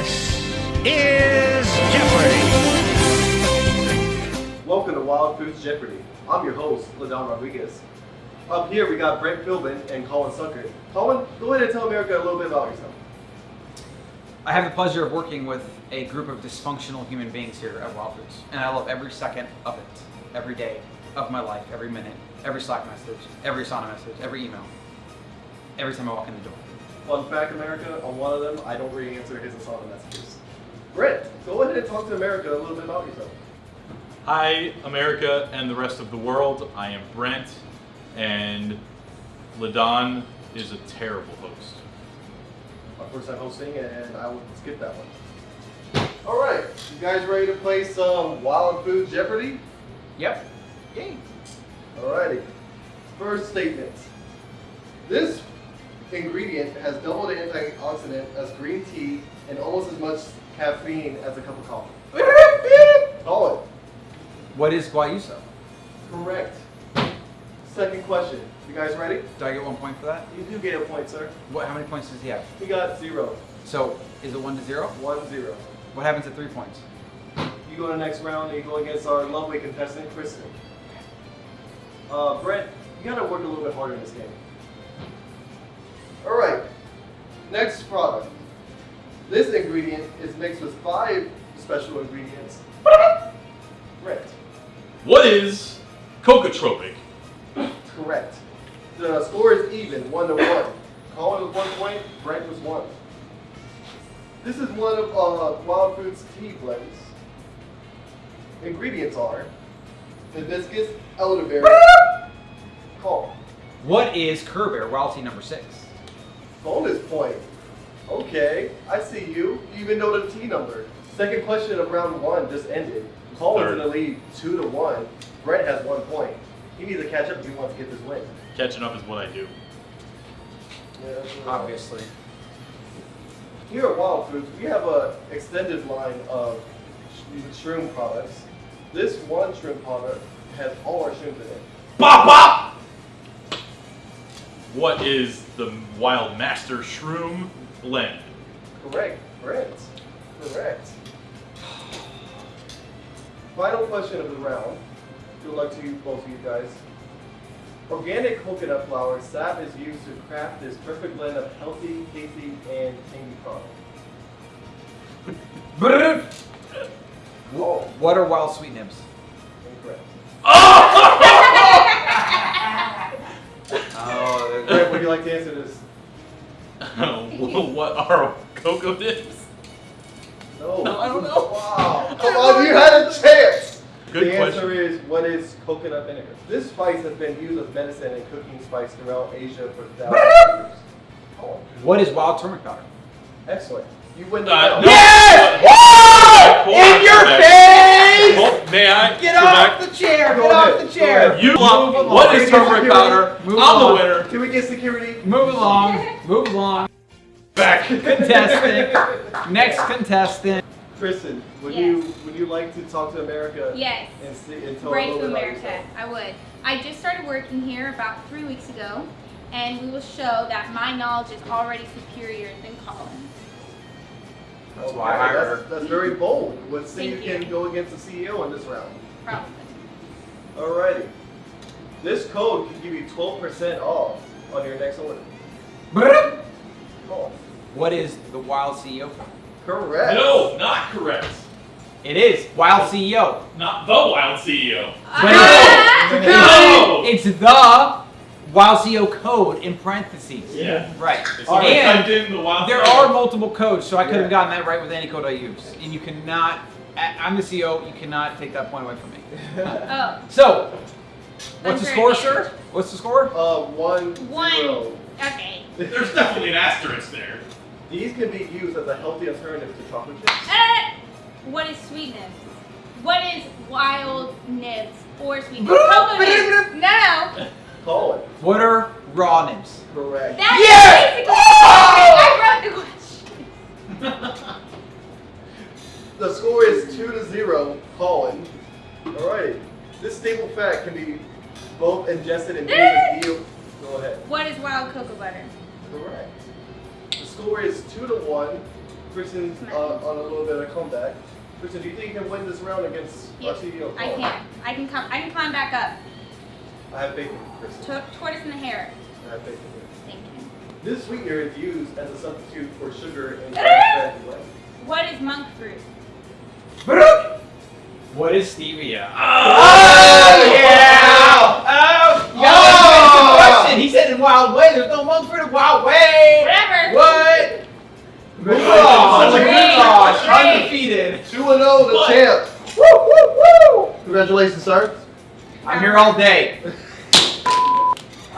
This is Jeopardy! Welcome to Wild Foods Jeopardy. I'm your host, LaDon Rodriguez. Up here we got Brent Philbin and Colin Stuckert. Colin, go ahead and tell America a little bit about yourself. I have the pleasure of working with a group of dysfunctional human beings here at Wild Foods, and I love every second of it, every day of my life, every minute, every Slack message, every Asana message, every email, every time I walk in the door. Fun fact, America, on one of them, I don't really answer his Asana messages. Brent, go ahead and talk to America a little bit about yourself. Hi, America and the rest of the world. I am Brent, and Ladon is a terrible host. My first time hosting, and I will skip that one. All right, you guys ready to play some Wild Food Jeopardy? Yep. Yay. Alrighty. First statement. This ingredient has double the antioxidant as green tea and almost as much caffeine as a cup of coffee. Call it. What is guayusa? Correct. Second question. You guys ready? Do I get one point for that? You do get a point, sir. What? How many points does he have? He got zero. So, is it one to zero? One zero. What happens at three points? You go to the next round and you go against our lovely contestant, Kristen. Uh, Brent, you gotta work a little bit harder in this game. Next product. This ingredient is mixed with five special ingredients. Brent. What is cocotropic? Correct. The score is even, one to one. Colin was one point, Brent was one. This is one of uh, Wild Foods tea blends. Ingredients are hibiscus, elderberry, call. What is Kerber Wild Tea number six? Bonus point. Okay, I see you. You even know the T number. Second question of round one just ended. Colin's Third. in the lead, two to one. Brent has one point. He needs to catch up if he wants to get this win. Catching up is what I do. Yeah, Obviously. Here at Wild Foods, we have a extended line of sh- shroom products. This one shroom product has all our shrooms in it. Bop bop! What is the Wild Master Shroom blend? Correct, correct, Correct. Final question of the round. Good luck to you, both of you guys. Organic coconut flower sap is used to craft this perfect blend of healthy, tasty, and tangy product. Oh, What are wild sweet nibs? Would you like to answer this? what are cocoa dips? No. No, I don't know. Wow. Come on, you had a chance. Good the answer is what is coconut vinegar? This spice has been used as medicine and cooking spice throughout Asia for thousands of years. Oh, what is wild turmeric powder? excellent. You win the Uh, no. Yes! Hold In your a sec. face! Hold- May I? Get off back? the chair! Go Get off the chair! You love along. what is Can we turmeric powder? Move I'm along. the winner. Can we get security? Move along. Move along. Back. Contestant. Next contestant. Kristen, would Yes. you would you like to talk to America Yes. and see and tell a Brave little bit about America. I would. I just started working here about three weeks ago, and we will show that my knowledge is already superior than Colin's. That's Okay, why I hired that's, that's very bold. Let's see Thank you can you. go against the CEO in this round. Probably. Alrighty. This code can give you 12% off on your next order. Oh, What is the wild CEO? correct. No, not correct. It is wild CEO. Not the Wild CEO. But Ah! No! It's the wild CEO code in parentheses. Yeah. Right. So And typed in the Wild there CEO. are multiple codes, so I could Yeah. have gotten that right with any code I use. And you cannot. I- I'm the CEO. You cannot take that point away from me. Oh, So, what's the score, sir? What's the score? Uh, one, One. zero. okay. There's definitely an asterisk there. These can be used as a healthy alternative to chocolate chips. Uh, what is sweet nibs? What is wild nibs or sweet nibs? Boop, Cocoa nibs. boop, No. Call. What are raw nibs? Correct. That's Yes! basically. I wrote the question. The score is two to zero. Colin. Alrighty. This staple fat can be both ingested and used as eel. Go ahead. What is wild cocoa butter? Correct. The score is two to one. Kristen uh, on a little bit of comeback. Kristen, do you think you can win this round against our Yes, CEO? I can. I can come. I can climb back up. I have faith in you, Kristen. To- tortoise in the hare. I have faith in you. Thank you. This sweetener is used as a substitute for sugar in bread and. What is monk fruit? What is stevia? Ah! Oh, yeah! Oh, you gotta Oh! question. He said in Wild Whey. There's no monk fruit in Wild Whey. Whatever. What? Congratulations. Oh, Great, gosh, great. undefeated. 2 0, the champ. Woo, woo, woo! Congratulations, sir. I'm here all day.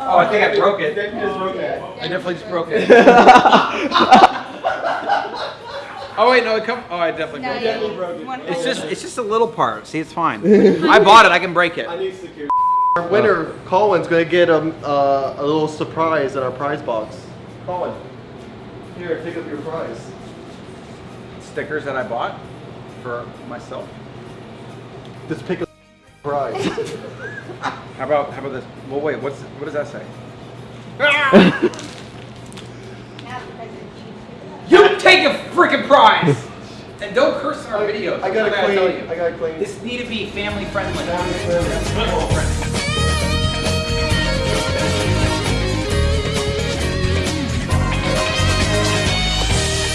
Oh, I think I broke it. Then you just broke that. I definitely just broke it. oh wait, no, it come. Oh, I definitely broke it. definitely broke it. It's just, it's just a little part. See, it's fine. I bought it. I can break it. I need security. Our winner, Colin's gonna get a, uh, a little surprise in our prize box. Colin, here, pick up your prize. Stickers that I bought for myself. Just pick a prize. How about, how about this? Well, wait. What's, what does that say? Now the president cheats. You take a freaking prize. and don't curse in our videos. I gotta clean. you. I gotta clean. This need to be. Family friendly. Family friendly.